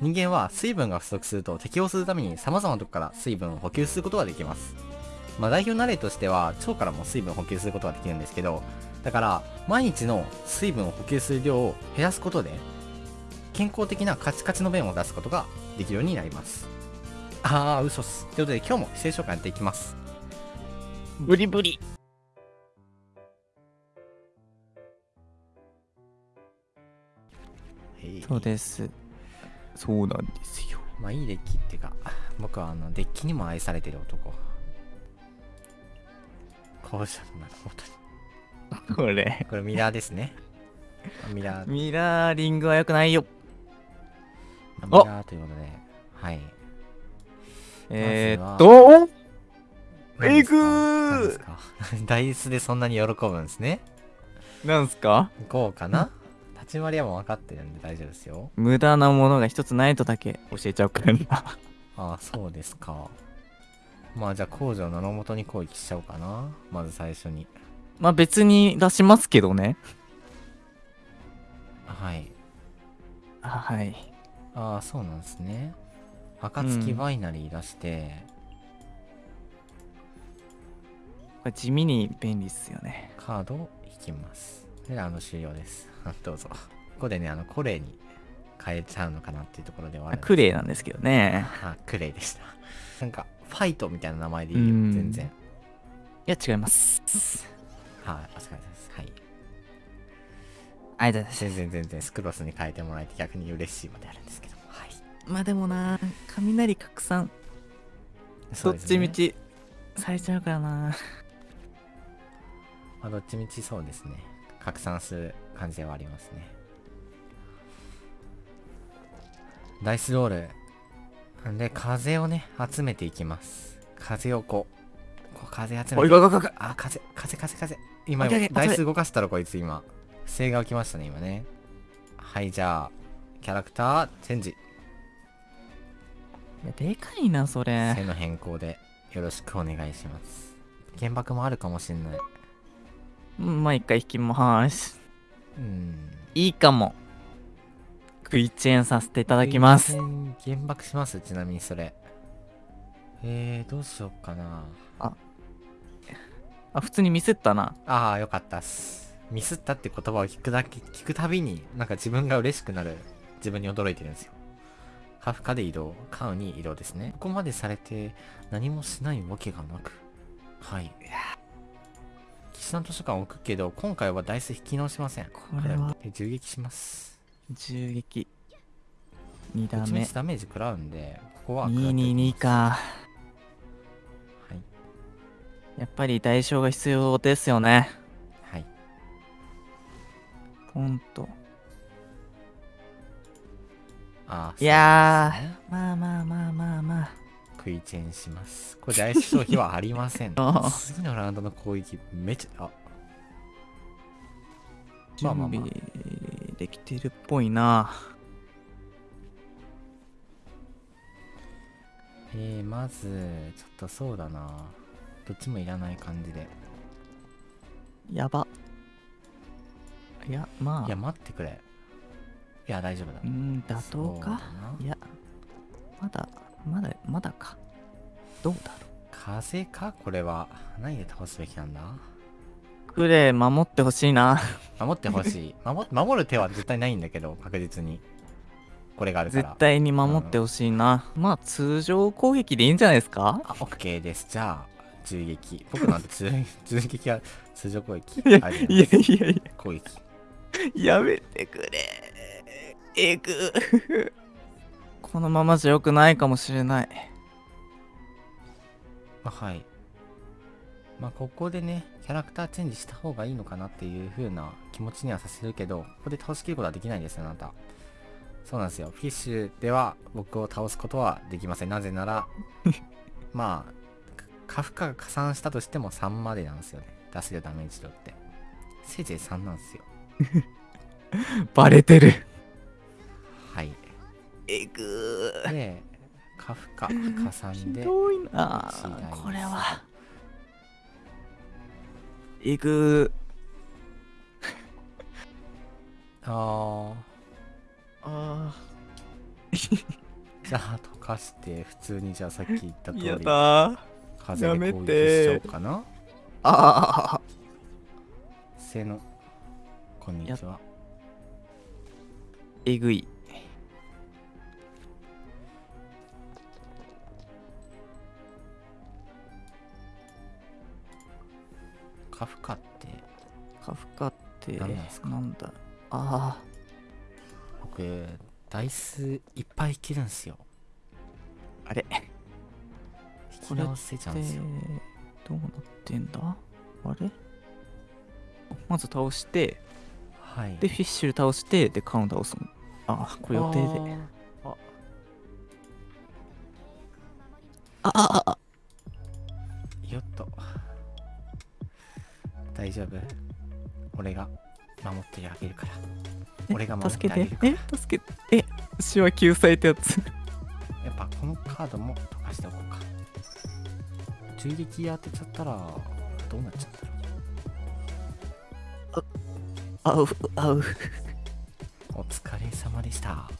人間は水分が不足すると適応するために様々なとこから水分を補給することができます。まあ代表の例としては腸からも水分を補給することができるんですけど、だから毎日の水分を補給する量を減らすことで健康的なカチカチの便を出すことができるようになります。あー、嘘っす。ということで今日も聖書館やっていきます。ブリブリ。そうです。そうなんですよ。まあいいデッキっていうか、僕はあのデッキにも愛されてる男。こうしたなるほど。これ。これミラーですね。ミラー、ミラーリングは良くないよ。まあミラーということで、はい。えー、まっと、何ですか？えぐー ダイスでそんなに喜ぶんですね。なんすか？こうかな？立ち回りはもう分かってるんで大丈夫ですよ。無駄なものが一つないとだけ教えちゃうからな。ああ、そうですか。まあじゃあ工場の野本に攻撃しちゃおうかな。まず最初に。まあ別に出しますけどね。はい。あはい。ああ、そうなんですね。暁バイナリー出して、これ地味に便利っすよね。カードを引きます。で、あの終了です。どうぞ。ここでね、あの、コレイに変えちゃうのかなっていうところではああるクレイなんですけどね。あ、クレイでした。なんか、ファイトみたいな名前でいいよ、うん全然。いや、違います。はい、お疲れ様です。はい。ありがとうございます。全然全然スクロスに変えてもらえて逆に嬉しいまであるんですけども。はい。まあでもな、雷拡散、どっそねちみちされちゃうからな。まあ、どっちみちそうですね。拡散する感じではありますね。ダイスロール。で、風をね、集めていきます。風をこう、こう風集めて。あ、風、風、風、風。今、ダイス動かしたらこいつ今。不正が起きましたね、今ね。はい、じゃあ、キャラクター、チェンジ。いや、でかいな、それ背。の変更でよろしくお願いします。原爆もあるかもしんない。うんまあ一回引きます。うん。いいかも。クイチェーンさせていただきます。原爆します？ちなみにそれ。えー、どうしようかな。あ、普通にミスったな。ああ、よかったっす。ミスったって言葉を聞くだけ、聞くたびに、なんか自分が嬉しくなる。自分に驚いてるんですよ。カフカで移動、カウに移動ですね。ここまでされて何もしないわけがなく。はい。岸田図書館置くけど、今回はダイス引き直しません。これはで銃撃します。銃撃。2打目どっちみち。ダメージ食らうんで、ここは。222か。はい。やっぱり代償が必要ですよね。はい。ポンと。あーいやまあまあまあまあまあ。食いチェンします。これダイス消費はありません 次のラウンドの攻撃めちゃ、あ、ま準あまあまあ備できてるっぽいな。えー、まず、ちょっとそうだな。どっちもいらない感じで。やば。いや、まあ。いや、待ってくれ。いや、大丈夫だう。ん、妥当か？ないや、まだ、まだ、まだか。どうだろ風か？これは。何で倒すべきなんだ？う。クレイ守ってほしいな。守ってほしい。守守る手は絶対ないんだけど、確実に。これがあるから。絶対に守ってほしいな。まあ、通常攻撃でいいんじゃないですか？あ、OK です。じゃあ、銃撃。僕なんて銃銃撃は通常攻撃？いやいやいやい攻撃。や、やめてくれ。えぐ。このままじゃ良くないかもしれない。まあ、はい。まあ、ここでね、キャラクターチェンジした方がいいのかなっていう風な気持ちにはさせるけど、ここで倒しきることはできないんですよ、あなた。そうなんですよ。フィッシュでは僕を倒すことはできません。なぜなら、まあ、カフカが加算したとしても3までなんですよね。出せるダメージ量って。せいぜい3なんですよ。バレてる。はい。えぐー。で、カフカ加算ひで、どいな。これは。えぐ あー。あじゃあ溶かして普通にじゃあさっき言った通りやだ。ー風で攻撃しちゃおうかな。ああせーの。こんにちは。えぐいカフカってカフカって何なんすか？なんだ？あ僕ダイスいっぱい切るんすよ。ああれ？引き直せちゃうんですよ。どうなってんだ？あれ？まず倒してはい。でフィッシュル倒してでカウンター押すの。ああこれ予定で。あー。ああああ大丈夫。俺が守ってあげるから。俺が守っ助けててあげるから。え助けて。え死は救済ってやつ。やっぱこのカードも溶かしておこうか。銃撃当てちゃったらどうなっちゃったのあうあう。お疲れ様でした